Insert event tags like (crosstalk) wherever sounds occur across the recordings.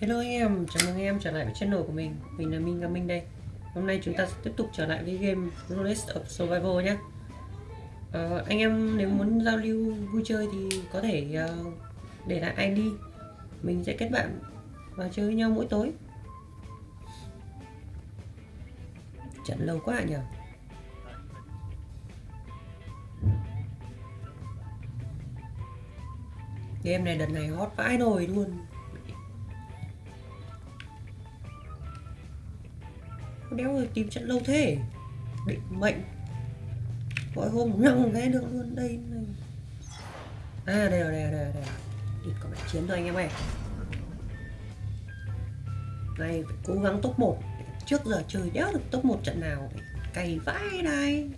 Hello anh em, chào mừng anh em trở lại với channel của mình. Mình là Minh Minh đây. Hôm nay chúng ta sẽ tiếp tục trở lại với game Rollist of Survival nhé à, ờ, Anh em nếu muốn giao lưu vui chơi thì có thể uh, để lại ID Mình sẽ kết bạn và chơi với nhau mỗi tối. Trận lâu quá nhỉ Game này đợt này hot vãi nồi luôn đéo rồi tìm trận lâu thế định mệnh gọi hôm nhăng cái được luôn, đây này. à đây rồi đây rồi đây rồi. Địt có mẹ chiến thôi anh em ơi này, phải cố gắng top 1 trước giờ chơi đéo được top 1 trận nào cày vãi đây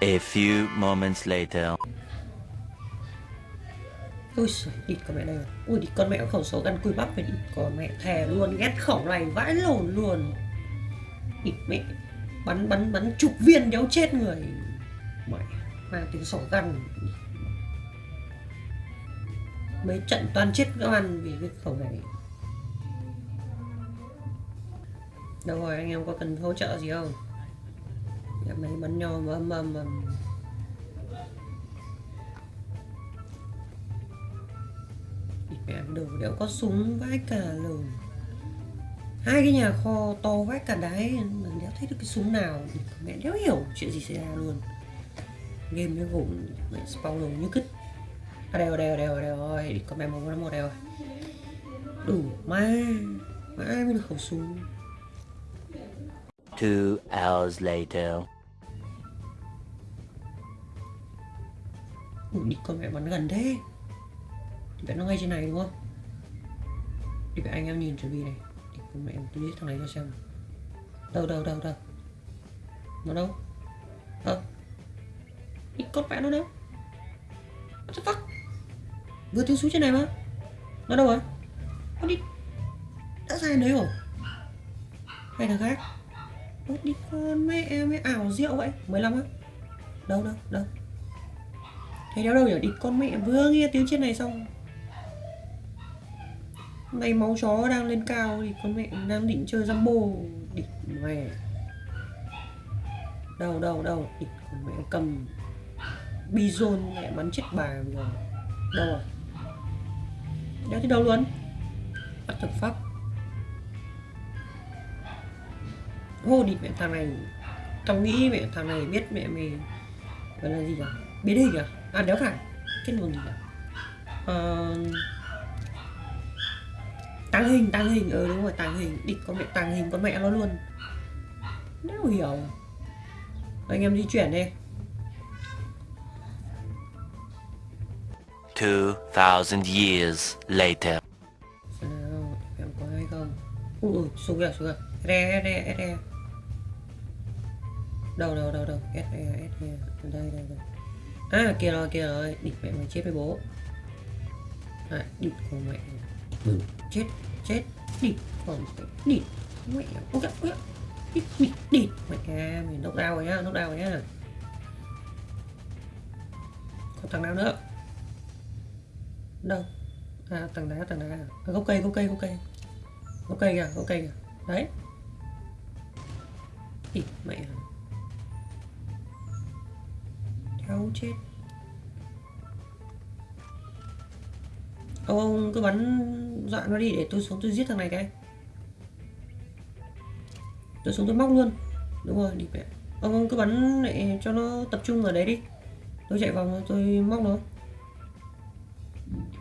A few moments later ôi giời, địt con mẹ đây rồi. Ui địt con mẹ có khẩu số gắn cùi bắp phải địt con mẹ thề luôn Ghét khẩu này vãi lồn luôn. Địt mẹ. Bắn bắn bắn chục viên đéo chết người. Mẹ Mang tiếng sổ gắn Mấy trận toàn chết các bạn vì cái khẩu này. Đâu rồi anh em có cần hỗ trợ gì không? Mấy bắn nhau mà âm âm âm mẹ đồ đéo có súng vãi cả lồn hai cái nhà kho to vãi cả đáy mà đéo thấy được cái súng nào mẹ đéo hiểu chuyện gì xảy ra luôn. Game nó gồm mẹ spawn đồ như cứt. À đều đều đều đều rồi có mẹ một năm một đều đủ ma mà ai mới được khẩu súng. Two hours later. Ủa, đi con mẹ bắn gần thế vẽ nó ngay trên này đúng không? Thì vẽ anh em nhìn chuẩn bị này. Thì con mẹ tôi biết thằng này cho xem đâu đâu đâu đâu? Nó đâu? Ờ. Đi con vẽ nó đâu? What the fuck? Vừa thiếu xuống trên này mà. Nó đâu rồi? Nó đi. Đã ra đấy rồi. Hay thằng khác? Ủa, đi con mẹ ấy ảo rượu vậy. 15 á. Đâu đâu đâu? Thấy đâu đâu nhỉ? Đi con mẹ vừa nghe tiếng trên này xong nay máu chó đang lên cao thì con mẹ đang định chơi Jumbo địch mẹ Đâu đâu đâu địch con mẹ cầm Bizon mẹ bắn chết bà rồi. Đâu rồi Đéo thấy đâu luôn. Bắt thực pháp hô địch mẹ thằng này. Tao nghĩ mẹ thằng này biết mẹ mày Gọi là gì cả Biết đi cả À đéo phải. Cái nguồn gì cả uh, ờ, tăng hình tăng hình ừ đúng rồi tăng hình địch con mẹ tăng hình con mẹ nó luôn. Đéo hiểu. Anh em di chuyển đi. Two thousand years later. nào em có hay không? Ui xuống kìa xuống kìa. Re re re đâu đâu đâu đâu. S re s re đây đây đây. À kia rồi kia rồi. Địch mẹ mày chết với bố. À địch con mẹ ừ. chết chết. Đi còn đi. Mẹ ôi kìa ôi đi đi đi. Mẹ mình nốc đau rồi nhá nốc đau rồi nhá. Còn thằng nào nữa? Đâu? À tầng đá tầng đá à, gốc cây gốc cây gốc cây. Gốc cây kìa gốc cây kìa. Đấy. Đi mẹ. Đau chết. Ông, ông cứ bắn dọa nó đi để tôi xuống tôi giết thằng này cái. Tôi xuống tôi móc luôn. Đúng rồi đi mẹ. Ông, ông cứ bắn để cho nó tập trung ở đấy đi. Tôi chạy vòng tôi móc nó.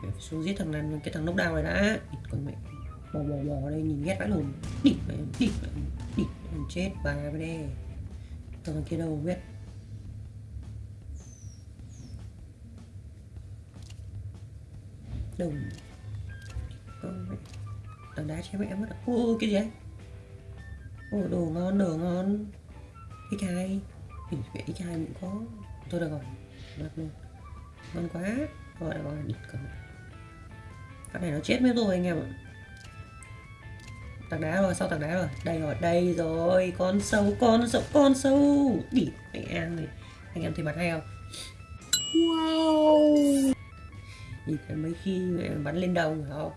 Phải xuống giết thằng này cái thằng nốc đào này đã. Còn mẹ. Bò bò bò đây nhìn ghét vãi lùn đi mẹ đi mẹ đi chết bà bên đây thằng kia đâu biết đùng ờ, tảng đá che mẹ mất ô cái gì ấy? Ô, đồ ngon đồ ngon. Cái chai. Hình mẹ cái chai cũng có. Tôi được rồi được luôn. Ngon quá. Rồi được gọi địt còn cái này nó chết mất rồi anh em ạ. Tảng đá rồi, sau tảng đá rồi. Đây rồi đây rồi. Con sâu con sâu con sâu. Địt mẹ ăn này. Anh em thấy mặt hay không? Wow thì mấy khi bắn lên đầu phải không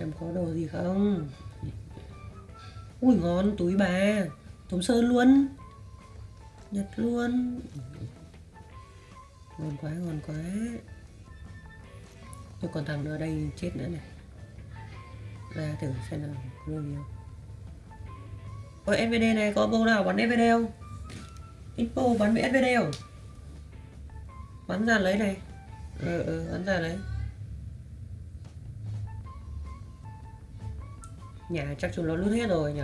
xem có đồ gì không? Ui, ngon, túi bà. Tống sơn luôn. Nhật luôn. Ngon quá ngon quá. Tôi còn thằng nữa đây, chết nữa này. Ra thử xem nào, có đồ gì không? Ôi SVD này có bông nào bắn SVD không? Info bắn với SVD không? Bắn ra lấy này. Ờ ờ bắn ra lấy. Nhà chắc chúng nó lút hết rồi nhỉ?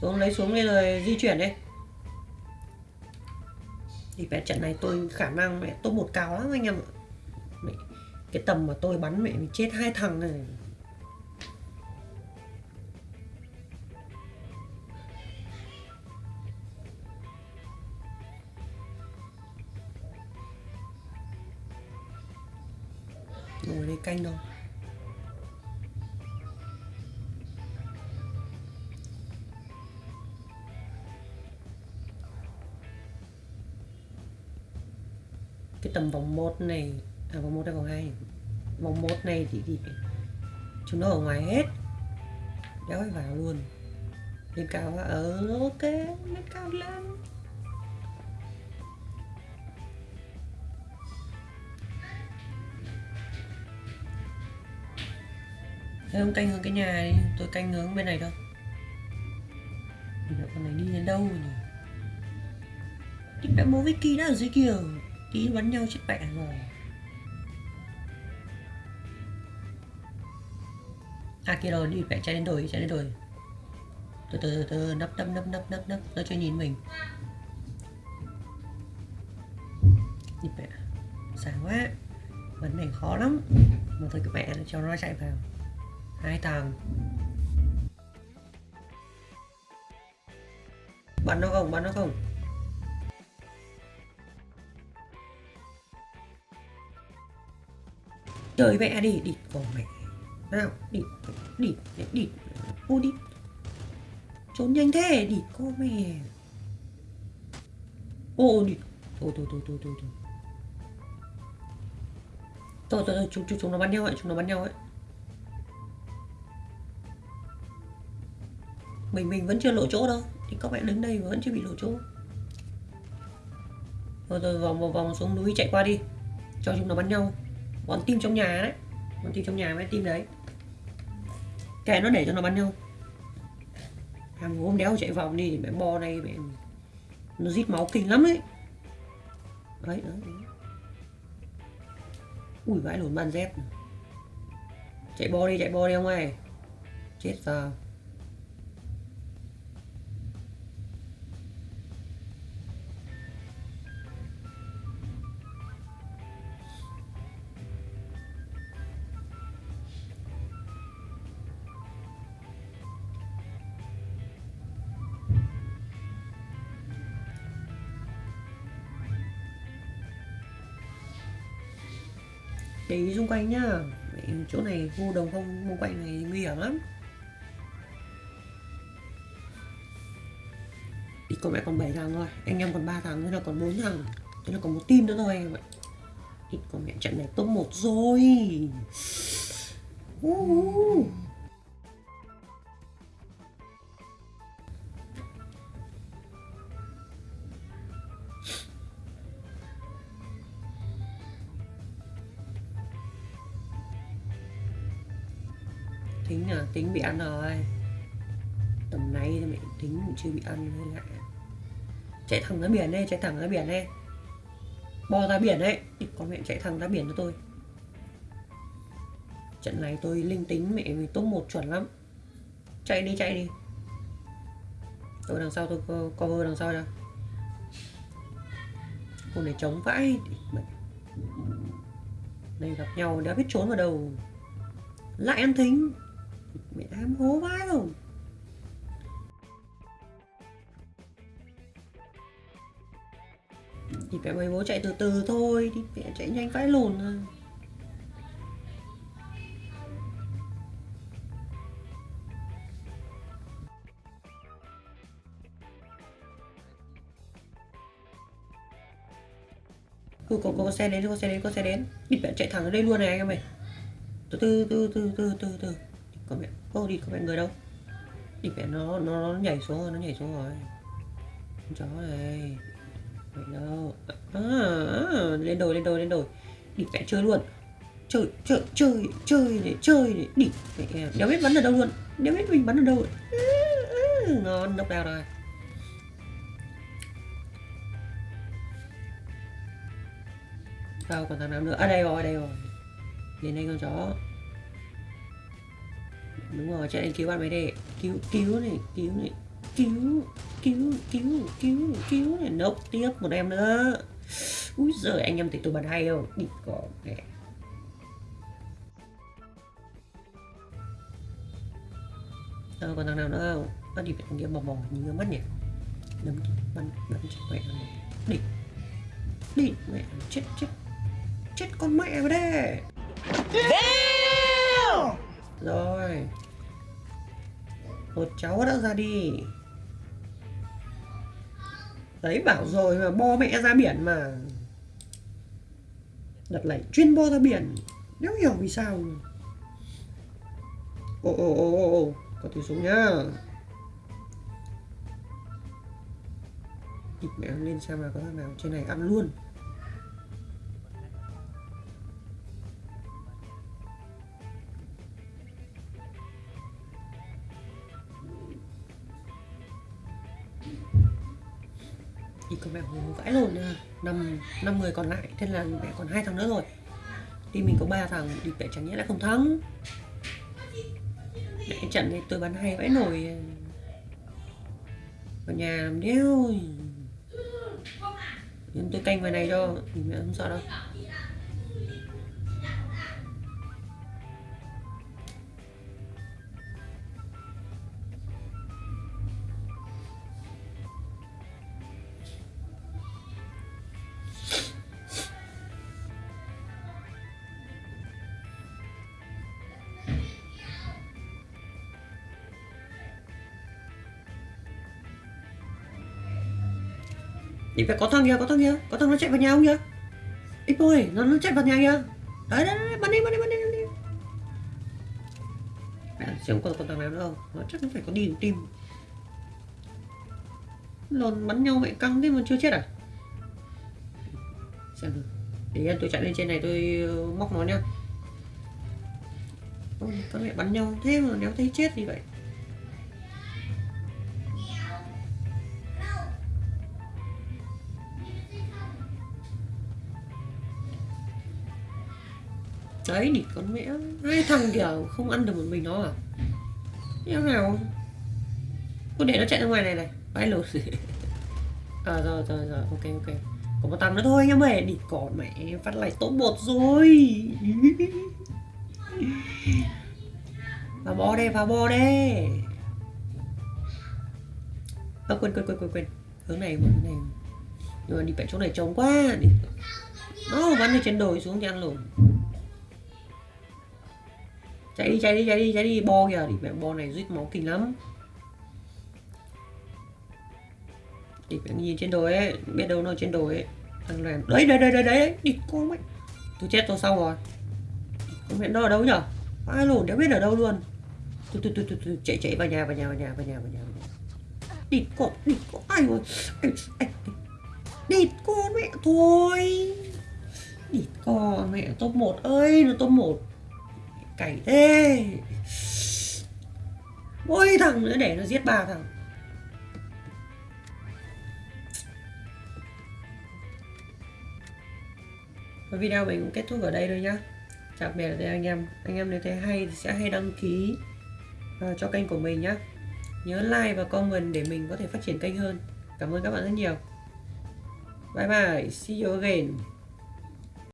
Xuống lấy xuống đi rồi di chuyển đi. Thì về trận này tôi khả năng mẹ top một cao lắm anh em ạ. Mẹ, Cái tầm mà tôi bắn mẹ mình chết hai thằng này. Ngồi canh đâu. Cái tầm vòng 1 này à vòng 1 hay vòng 2 vòng 1 này thì, thì chúng nó ở ngoài hết. Đéo phải vào luôn. Lên cao quá ờ ok lên cao lên Thế không canh hướng cái nhà đi, tôi canh hướng bên này thôi. Mình con này đi đến đâu rồi nhỉ? Thì mẹ bố Vicky đã ở dưới kia Tí bắn nhau chết mẹ rồi. À kia rồi, đi mẹ chạy đến đồi, chạy đến đồi. Từ từ từ từ, nấp nấp nấp nấp nấp nấp, nó chưa nhìn mình. Đi mẹ, sáng quá. Vấn này khó lắm. Mà thôi cái mẹ cho nó chạy vào hai tầng bắn nó không, bắn nó không. Trời mẹ đi đi. Con mẹ. Nào, đi đi đi. Ô, đi. Trốn nhanh thế, đi. Con mẹ. Ô, đi. Thôi thôi thôi thôi thôi thôi. Thôi thôi thôi, chúng chúng chúng nó bắn nhau ấy, chúng nó bắn nhau ấy. Mình mình vẫn chưa lộ chỗ đâu. Thì các bạn đứng đây vẫn chưa bị lộ chỗ. Rồi rồi vòng vòng vòng xuống núi chạy qua đi. Cho chúng nó bắn nhau. Bọn tim trong nhà đấy. Bọn tim trong nhà với tim đấy. Kệ nó để cho nó bắn nhau. Hàng hôm đéo chạy vòng đi thì mẹ bo này mẹ nó rít máu kinh lắm ấy. Đấy đấy, đấy. ui vãi lồn ban dép. Chạy bo đi chạy bo đi ông ơi. Chết giờ. Để ý xung quanh nhá. Mẹ, chỗ này khu đồng không xung quanh này nguy hiểm lắm. Thì con mẹ còn 7 thằng thôi. Anh em còn 3 thằng thế là còn 4 thằng. Thế là còn một team nữa thôi anh em ạ. Ít con mẹ trận này top 1 rồi. Uh. Tính à tính bị ăn rồi. Tầm nay thì mẹ tính cũng chưa bị ăn hay lại chạy thẳng ra biển đây, chạy thẳng ra biển đây. Bò ra biển đấy con mẹ chạy thẳng ra biển cho tôi. Trận này tôi linh tính mẹ vì top một chuẩn lắm. Chạy đi chạy đi. Tôi đằng sau tôi cover đằng sau cho. Cô này chống vãi. Đây gặp nhau đã biết trốn vào đầu. Lại ăn thính. Em luôn Thì phải bố chạy từ từ thôi, đi mẹ chạy nhanh vãi lùn thôi. cô cô có xe đến cô xe đến cô xe đến. Đi mẹ chạy thẳng ở đây luôn này anh em ơi. Từ từ từ từ từ từ từ. Con mẹ ô đi có phải người đâu. Đi phải nó nó nó nhảy xuống rồi nó nhảy xuống rồi. Con chó này phải đâu. À, à, lên đồi lên đồi lên đồi. Đi phải chơi luôn. Chơi chơi chơi chơi để chơi để. Đi mẹ à, đéo biết bắn ở đâu luôn. Đéo biết mình bắn ở đâu. Ừ, ngon độc đào rồi. Đâu còn thằng nào nữa. À đây rồi đây rồi. Lên đây con chó đúng rồi chạy lên cứu bạn mấy đi cứu cứu này cứu này. Cứu cứu cứu cứu cứu này. Nốc tiếp một em nữa. Úi giời, anh em thấy tôi bắn hay không? Đi có mẹ đâu ờ, còn thằng nào nữa không? Nó đi thằng kia bò bò như mắt nhỉ? Đấm bắn bắn chết mẹ này đi đi mẹ, chết chết. Chết con mẹ vào đây rồi. Một cháu đã ra đi. Đấy, bảo rồi mà bo mẹ ra biển mà. Đợt này chuyên bo ra biển. Nếu hiểu vì sao. Ồ ồ ồ ồ ồ có tiếng súng nhá. Địt mẹ lên xem là có thằng nào trên này ăn luôn. Thì mẹ hùng vãi lồn năm năm người còn lại, thế là mẹ còn hai thằng nữa rồi. Thì mình có ba thằng thì mẹ chẳng nhẽ lại không thắng. Mẹ trận này tôi bắn hay vãi nổi. Ở nhà làm đéo. Nhưng tôi canh vào này cho mẹ không sợ đâu. Nhìn phải có thằng kìa có thằng kìa. Có thằng nó chạy vào nhà không kìa. Ít ơi nó nó chạy vào nhà kìa. Đấy đấy đấy bắn đi bắn đi bắn đi bắn đi. Mẹ xem có con thằng nào nữa không? Nó chắc nó phải có đi tìm, lồn bắn nhau mẹ căng thế mà chưa chết à? Xem được để tôi chạy lên trên này tôi ờ, móc nó nhá. Ôi, con mẹ bắn nhau thế mà nếu thấy chết thì vậy đấy thì con mẹ hai thằng kìa không ăn được một mình nó à? Như nào? Cứ để nó chạy ra ngoài này này. Vãi lột à rồi rồi rồi. Ok ok. Có một thằng nữa thôi anh em ơi đi còn mẹ phát lại tốt bột rồi. (laughs) Vào bo đây vào bo đây à, quên quên quên quên quên. Hướng này hướng này. Nhưng mà đi phải chỗ này trống quá. Đi. Nó bắn được trên đồi xuống thì ăn lồn chạy đi chạy đi chạy đi chạy đi bo kìa thì mẹ bo này rít máu kinh lắm. Thì phải nhìn trên đồi ấy biết đâu nó trên đồi ấy thằng này đấy đấy đấy đấy đấy đi con mày tôi chết tôi xong rồi. Con mẹ nó ở đâu nhở? Ai lồn đéo biết ở đâu luôn. Tôi tôi tôi tôi, tôi chạy chạy vào nhà vào nhà vào nhà vào nhà vào nhà, đi con đi con ai rồi? Đi con mẹ thôi. Đi con mẹ top 1 ơi nó top 1 cày thế mỗi thằng nữa để nó giết ba thằng. Và video mình cũng kết thúc ở đây thôi nhá. Chào biệt đây anh em. Anh em nếu thấy hay thì sẽ hay đăng ký uh, cho kênh của mình nhá. Nhớ like và comment để mình có thể phát triển kênh hơn. Cảm ơn các bạn rất nhiều. Bye bye. See you again.